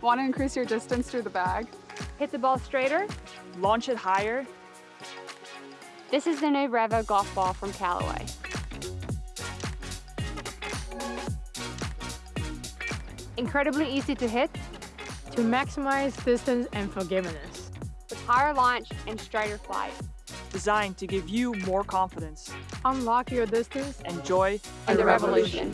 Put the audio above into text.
Want to increase your distance through the bag? Hit the ball straighter? Launch it higher? This is the new Reva golf ball from Callaway. Incredibly easy to hit, to maximize distance and forgiveness. with higher launch and straighter flight. Designed to give you more confidence Unlock your distance and joy And the revolution.